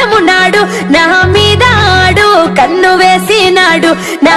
ప్రాణమున్నాడు నా మీద ఆడు కన్ను వేసినాడు నా